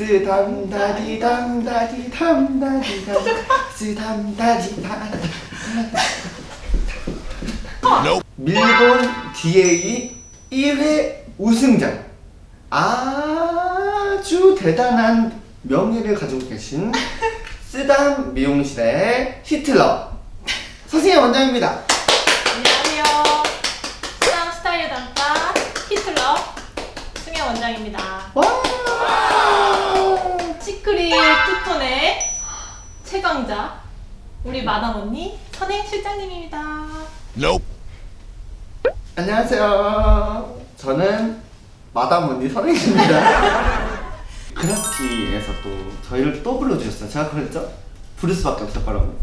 쓰담다디담다디담다디담 쓰담다디담 밀본 DA 1회 우승자. 아주 대단한 명예를 가지고 계신 쓰담 미용실의 히틀러. 선생님 원장입니다. 안녕하세요. 수상 스타일 단과 히틀러 승혜 원장입니다. 와 시크릿 투톤의 최강자 우리 마담 언니 선행 실장님입니다. 안녕하세요 저는 마담 언니 선생님입니다 그라피에서 또 저희를 또 불러주셨어요 제가 그랬죠? 부를 수밖에 없을 거라고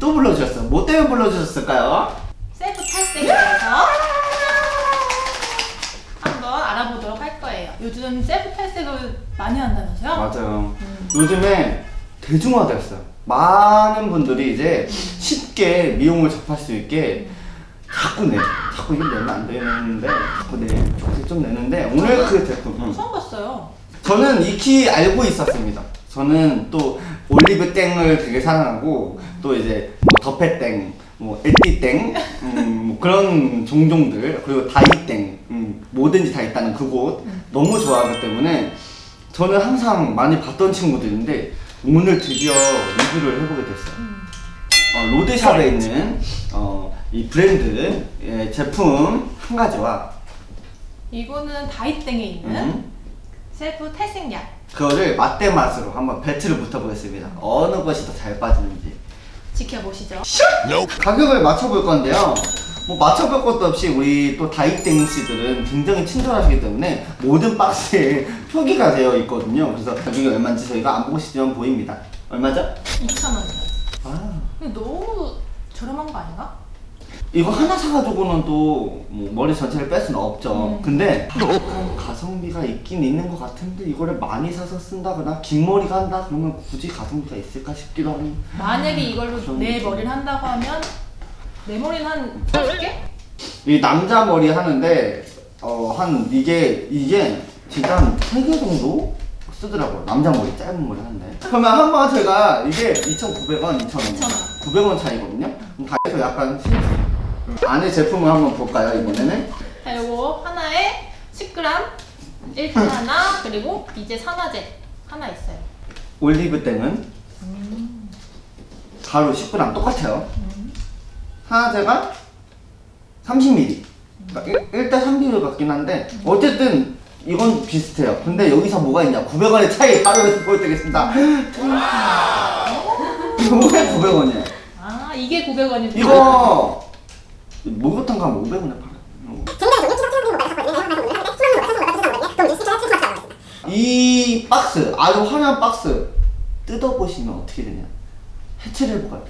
또 불러주셨어요 뭐 때문에 불러주셨을까요? 셀프 탈색에 대해서 한번 알아보도록 할 거예요. 요즘 셀프 탈색을 많이 한다면서요? 맞아요 요즘에 대중화됐어요 많은 분들이 이제 쉽게 미용을 접할 수 있게 자꾸 내 자꾸 이거 내면 안 되는데 자꾸 내 조금씩 좀 내는데 오늘 그 제품 응. 처음 봤어요. 저는 익히 알고 있었습니다. 저는 또 올리브 땡을 되게 사랑하고 또 이제 뭐 더페땡, 뭐 에띠땡, 음, 뭐 그런 종종들 그리고 다이땡, 음, 뭐든지 다 있다는 그곳 너무 좋아하기 때문에 저는 항상 많이 봤던 친구들인데 오늘 드디어 리뷰를 해보게 됐어요. 어, 로드샵에 있는 어, 이 브랜드 의 제품 한 가지와 이거는 다이땡에 있는 음, 셀프 탈색약. 그거를 맛대 맛으로 한번 배틀을 붙어보겠습니다. 어느 것이 더 잘 빠지는지. 지켜보시죠. 가격을 맞춰볼 건데요. 뭐 맞춰볼 것도 없이 우리 또 다이땡 씨들은 굉장히 친절하시기 때문에 모든 박스에 표기가 되어 있거든요. 그래서 가격이 얼마인지 저희가 안 보시면 보입니다. 얼마죠? 2,000원이요. 아, 근데 너무 저렴한 거 아닌가? 이거 하나 사가지고는 또 뭐 머리 전체를 뺄 수는 없죠. 음. 근데 약간 가성비가 있긴 있는 것 같은데 이거를 많이 사서 쓴다거나 긴 머리가 한다 그러면 굳이 가성비가 있을까 싶기도 하니 만약에 이걸로 내 느낌. 머리를 한다고 하면 내 머리는 한 5개? 이 남자 머리 하는데 어 한 이게 이게 진짜 한 3개 정도 쓰더라고요. 남자 머리 짧은 머리 하는데. 그러면 한 번 제가 이게 2,900원, 2,000원. 2,000원. 900원 차이거든요? 그럼 다해서 약간 신- 안에 제품을 한번 볼까요 이번에는? 자, 요거 하나에 10g 1분 하나 그리고 이제 산화제 하나 있어요. 올리브 땡은? 가루 10g 똑같아요 하나제가 30ml 그러니까 1대 3비율 같긴 한데 어쨌든 이건 비슷해요. 근데 여기서 뭐가 있냐? 900원의 차이 바로 보여드리겠습니다. 왜 900원이야? 아 이게 900원이고 이거 목욕탕 가면 500원에 팔아요 이 박스 아주 화려한 박스 뜯어보시면 어떻게 되냐? 해체를 해볼까요?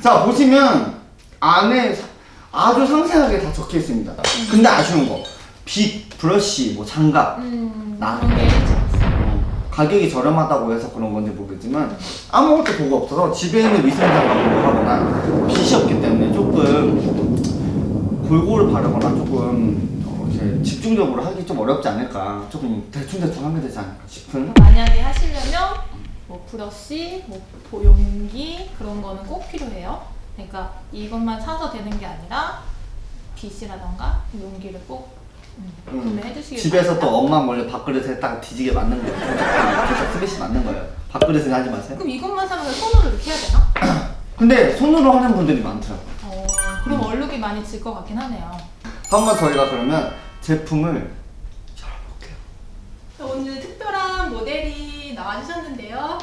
자 보시면 안에 사- 아주 상세하게 다 적혀 있습니다. 근데 아쉬운 거빗 브러쉬 뭐 장갑 음. 나- 그런 게 있어요. 어, 가격이 저렴하다고 해서 그런 건지 모르겠지만 아무것도 보고 없어서 집에 있는 위생장갑으로 하거나 빗이 없기 때문에 조금 골고루 바르거나 조금 어, 집중적으로 하기 좀 어렵지 않을까. 조금 대충대충 하게 되지 않을까 싶은 만약에 하시려면 뭐 브러쉬, 뭐 보용기 그런 거는 꼭 필요해요. 그러니까 이것만 사서 되는 게 아니라 빗이라던가 용기를 꼭 음, 음, 집에서 또. 엄마 몰래 밥그릇에 딱 뒤지게 맞는 거예요 진짜 스매시 맞는 거예요 밥그릇에 하지 마세요 그럼 이것만 사면 손으로 이렇게 해야 되나? 근데 손으로 하는 분들이 많더라고요 어, 그럼 얼룩이 많이 질 것 같긴 하네요. 한번 저희가 그러면 제품을 열어볼게요 오늘 특별한 모델이 나와주셨는데요.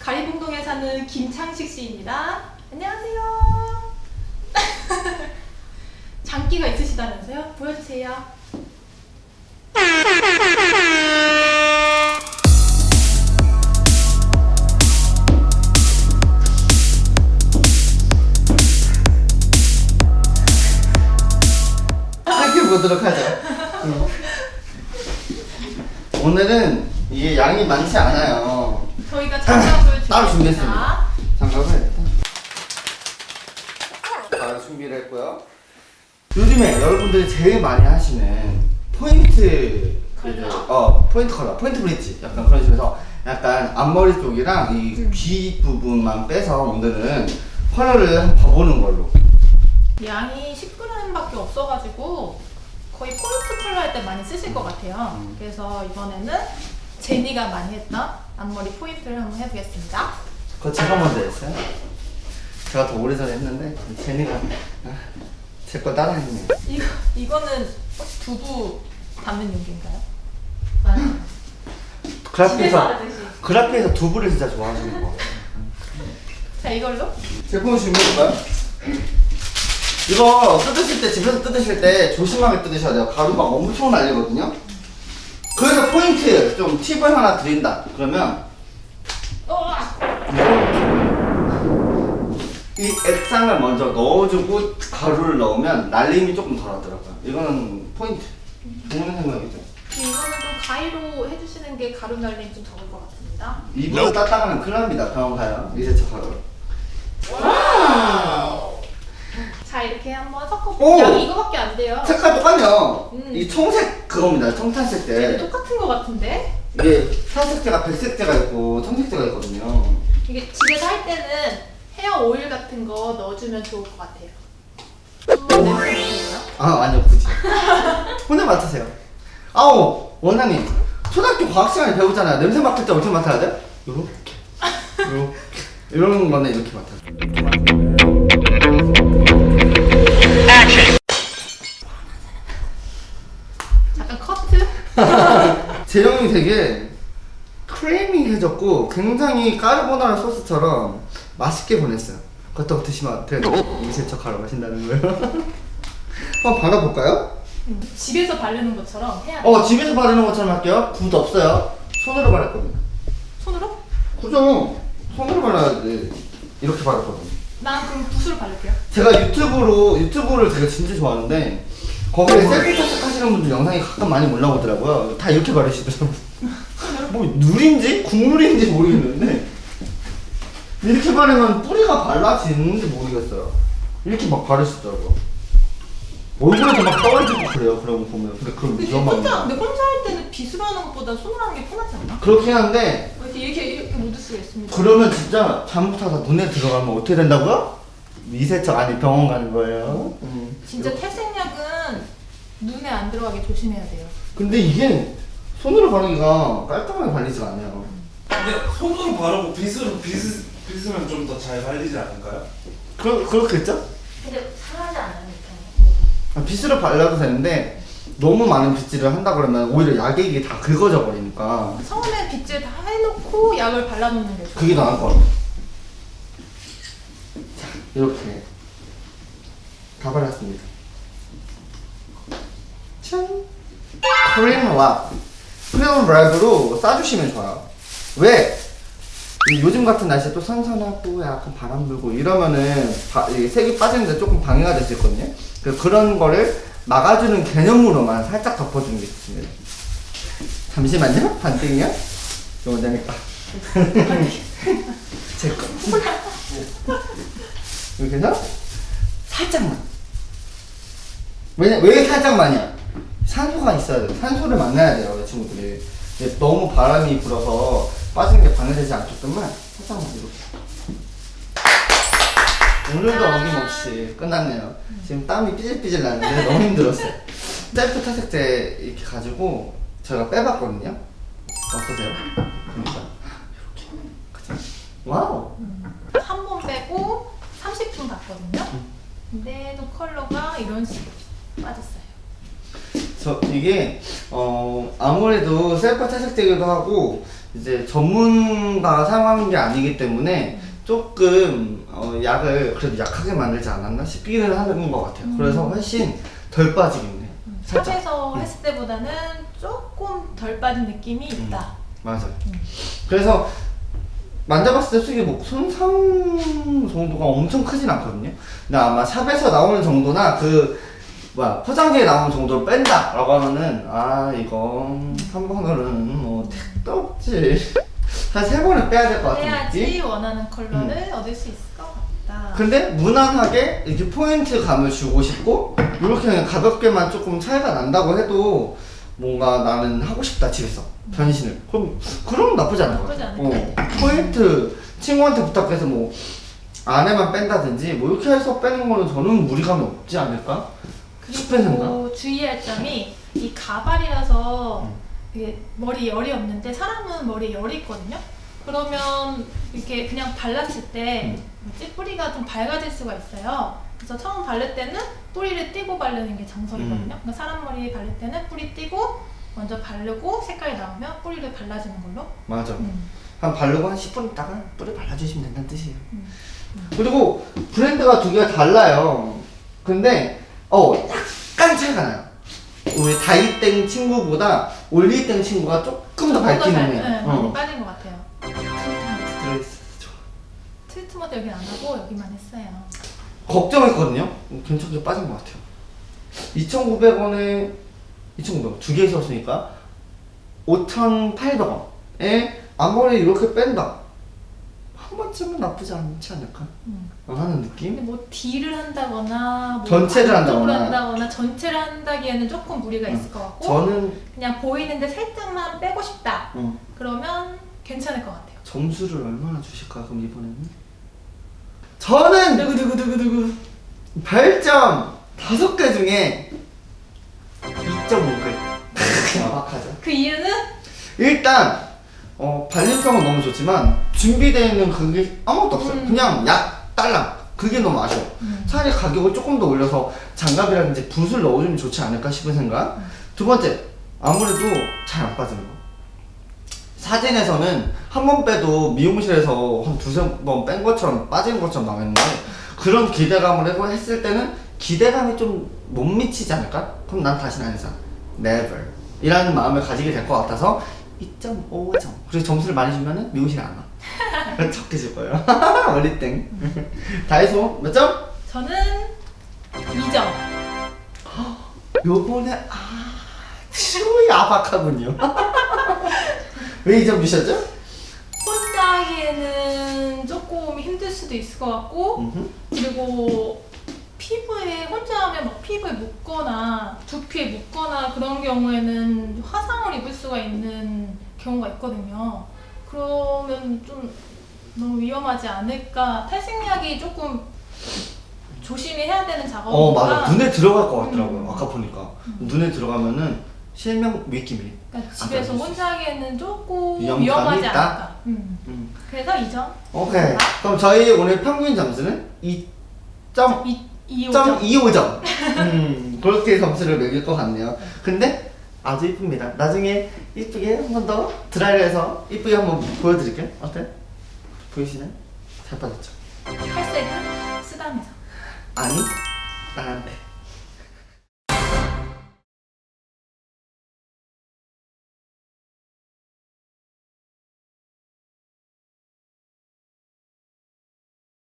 가리봉동에 사는 김창식 씨입니다. 안녕하세요. 장기가 있으시다면서요? 보여주세요. 살펴보도록 하죠. 음. 오늘은 이게 양이 많지 않아요. 저희가 장갑을 따로 준비했습니다. 장갑을 잘 준비를 했고요. 요즘에 여러분들이 제일 많이 하시는 포인트 컬러? 어 포인트 컬러 포인트 브릿지 약간 그런 식으로 약간 앞머리 쪽이랑 이 음. 귀 부분만 빼서 오늘은 컬러를 한번 봐보는 걸로 양이 10g밖에 없어가지고 거의 포인트 컬러 할 때 많이 쓰실 것 같아요. 음. 그래서 이번에는 제니가 많이 했던 앞머리 포인트를 한번 해보겠습니다. 그거 제가 먼저 했어요 제가 더 오래전에 했는데 제니가 아, 제거 따라했네요 이거 이거는 혹시 두부 담는 용기인가요? 그라피에서. 그라피에서 두부를 진짜 좋아하시는 거 자 이걸로 제품 준비해볼까요? 이거 뜯으실 때 집에서 뜯으실 때 조심하게 뜯으셔야 돼요 가루가 엄청 날리거든요 그래서 포인트 좀 팁을 하나 드린다. 그러면! 이 액상을 먼저 넣어주고 가루를 넣으면 날림이 조금 덜하더라고요. 이거는 포인트. 좋은 생각이죠 이거는 좀 가위로 해주시는 게 가루 날림 좀 적을 것 같습니다. 이불 따따가면 큰일 납니다. 병원 가요. 이제 저 가루 자 이렇게 한번 오! 섞어볼게요. 양이 이거밖에 안 돼요. 색깔 똑같네요 음. 이 청색 그겁니다 청탄색 때 똑같은 것 같은데 이게 사색제가 백색제가 있고 청색제가 있거든요 이게 집에서 할 때는 헤어 오일 같은 거 넣어주면 좋을 것 같아요. 아 아니요 굳이 혼자 맡으세요 아우 원장님 초등학교 과학 시간에 배우잖아요 냄새 맡을 때 어떻게 맡아야 돼? 요렇게 요렇게 이런 거는 이렇게 맡아요 제형이 되게 크리미해졌고 굉장히 까르보나라 소스처럼 맛있게 보냈어요 그렇다고 드시면 어때요? 위세척하러 가신다는 거예요? 한번 발라볼까요? 음, 집에서 바르는 것처럼 해야 돼. 어 집에서 바르는 것처럼 할게요 붓 없어요 손으로 바를 겁니다 손으로? 그죠? 손으로 발라야지. 이렇게 바르거든요. 난 그럼 붓으로 바를게요. 제가 유튜브로, 유튜브를 제가 진짜 좋아하는데, 거기에 셀프 탈색 하시는 분들 영상이 가끔 많이 올라오더라고요. 다 이렇게 바르시더라고요. 뭐, 누린지? 국물인지 모르겠는데, 이렇게 바르면 뿌리가 발라지는지 모르겠어요. 이렇게 막 바르시더라고요. 얼굴에도 막 떨어지고 그래요, 거 보면. 근데 그럼 근데 혼자. 근데 혼자 할 때는 빗으로 하는 것보다 손으로 하는 게 편하지 않나? 그렇긴 한데, 이렇게 이렇게, 이렇게 묻을 수가 있습니다. 그러면 진짜 잘못하다 눈에 들어가면 어떻게 된다고요? 미세척 아니 병원 가는 거예요. 음. 진짜 탈색약은 눈에 안 들어가게 조심해야 돼요. 근데 이게 손으로 바르기가 깔끔하게 발리지가 않아요. 근데 손으로 바르고 빗으로 빗, 빗으면 좀 더 잘 발리지 않을까요? 그러, 그렇겠죠? 근데 상하지 않아요, 이렇게. 아, 빗으로 발라도 되는데 너무 많은 빗질을 한다 그러면 오히려 약액이 다 긁어져 버리니까 처음에 빗질 다 해놓고 약을 발라놓는 게 좋아요. 그게 나을 것 같아요. 자, 이렇게 다 발랐습니다. 짠! 코리안 랍. 코리안 랍으로 싸주시면 좋아요. 왜? 이 요즘 같은 날씨에 또 선선하고 약간 바람 불고 이러면은 바- 이 색이 빠지는데 조금 방해가 될 수 있거든요. 그래서 그런 거를 막아주는 개념으로만 살짝 덮어주는 게 좋습니다. 잠시만요. 반띵이요? 이거 원장님 거. 제 거. 이렇게 해서 살짝만. 왜냐, 왜 살짝만이야? 산소가 있어야 돼. 산소를 만나야 돼요, 이 친구들이. 너무 바람이 불어서 빠지는 게 방해되지 않게끔만 살짝만 이렇게. 오늘도 어김없이 끝났네요. 지금 땀이 삐질삐질 나는데 너무 힘들었어요. 셀프 탈색제 이렇게 가지고 제가 빼봤거든요. 어떠세요? 그러니까 이렇게. 그죠? 와우. 한 번 빼고 30분 갔거든요. 근데도 컬러가 이런 식으로 빠졌어요. 저 이게 어 아무래도 셀프 탈색제기도 하고 이제 전문가가 사용하는 게 아니기 때문에 조금 어, 약을 그래도 약하게 만들지 않았나 싶기는 하는 것 같아요. 그래서 훨씬 덜 해요. 살짝. 샵에서 했을 때보다는 조금 덜 빠진 느낌이 있다. 맞아요. 그래서 만져봤을 때 솔직히 뭐 손상 정도가 엄청 크진 않거든요. 근데 아마 샵에서 나오는 정도나 그 뭐야 포장지에 나오는 정도로 뺀다 라고 하면은 아 이건 한 번으로는 뭐 택도 없지. 한 세 번은 빼야 될 것 같은 느낌. 원하는 컬러를 얻을 수 있을 것 같다. 근데 무난하게 이렇게 포인트 감을 주고 싶고 이렇게 그냥 가볍게만 조금 차이가 난다고 해도 뭔가 나는 하고 싶다 집에서 변신을 그럼 그럼 나쁘지 않을 것 나쁘지 같아. 어, 포인트 친구한테 부탁해서 뭐 안에만 뺀다든지 뭐 이렇게 해서 빼는 거는 저는 무리감이 없지 않을까? 그리고 주의할 점이 이 가발이라서 음. 이게 머리 열이 없는데 사람은 머리에 열이 있거든요. 그러면 이렇게 그냥 발랐을 때 음. 뭐지? 뿌리가 좀 밝아질 수가 있어요. 그래서 처음 바를 때는 뿌리를 띄고 바르는 게 정석이거든요. 음. 그러니까 사람 머리에 바를 때는 뿌리 띄고 먼저 바르고 색깔이 나오면 뿌리를 발라주는 걸로. 맞아. 음. 한 바르고 한 10분 있다가 뿌리 발라주시면 된다는 뜻이에요. 음. 그리고 브랜드가 두 개가 달라요. 근데 어 약간 차이가 나요. 우리 다이땡 친구보다 올리땡 친구가 조금 더 밝기는 잘- 해. 네, 많이 어. 빠진 것 같아요. 트리트먼트 여긴 안 하고 여기만 했어요. 걱정했거든요. 괜찮게 빠진 것 같아요. 2,900원에 2,900원 두 개 있었으니까 5,800원에 앞머리 이렇게 뺀다. 한 번쯤은 나쁘지 않지 않을까? 음. 하는 느낌? 뭐 딜을 한다거나 뭐 전체를 한다거나. 한다거나 전체를 한다기에는 조금 무리가 있을 것 같고 저는 그냥 보이는데 살짝만 빼고 싶다. 어, 그러면 괜찮을 것 같아요. 점수를 얼마나 주실까 그럼 이번에는? 저는 두구두구두구두구? 별점 다섯 개 중에 2.5개. 야박하죠? 그 이유는? 일단 어, 발림성은 너무 좋지만 준비되어 있는 그게 아무것도 없어요. 음. 그냥 약 딸랑 그게 너무 아쉬워. 음. 차라리 가격을 조금 더 올려서 장갑이라든지 붓을 넣어주면 좋지 않을까 싶은 생각. 두 번째 아무래도 잘 안 빠지는 거. 사진에서는 한 번 빼도 미용실에서 한 두세 번 뺀 것처럼 빠지는 것처럼 나왔는데 그런 기대감을 해고 했을 때는 기대감이 좀 못 미치지 않을까? 그럼 난 다시는 안 해서. Never. 이라는 마음을 가지게 될 것 같아서 2.5점. 그리고 점수를 많이 주면 은 미용실에 안 와. 적게 줄 거예요 어리땡 다이소 몇 점? 저는 2점 요번에 아주 야박하군요 왜 2점 주셨죠? 혼자 하기에는 조금 힘들 수도 있을 것 같고. 그리고 피부에 혼자 하면 막 피부에 묻거나 두피에 묻거나 그런 경우에는 화상을 입을 수가 있는 경우가 있거든요. 그러면 좀 너무 위험하지 않을까 탈색약이 조금 조심히 해야 되는 작업이니까 어 맞아 눈에 들어갈 것 같더라고요 음. 아까 보니까 눈에 들어가면은 실명 위키미 그러니까 집에서 안 혼자 하기에는 조금 위험하지 있다? 않을까. 음. 음. 그래서 2점. 오케이 그럼 저희 오늘 평균 점수는 2점 2, 2점. 2.25점 음, 그렇게 점수를 매길 것 같네요 근데 아주 이쁩니다 나중에 이쁘게 한 번 더 드라이를 해서 이쁘게 한번 보여드릴게요 어때? 보이시나요? 잘 빠졌죠? 탈색은 쓰다면서. 아니 나한테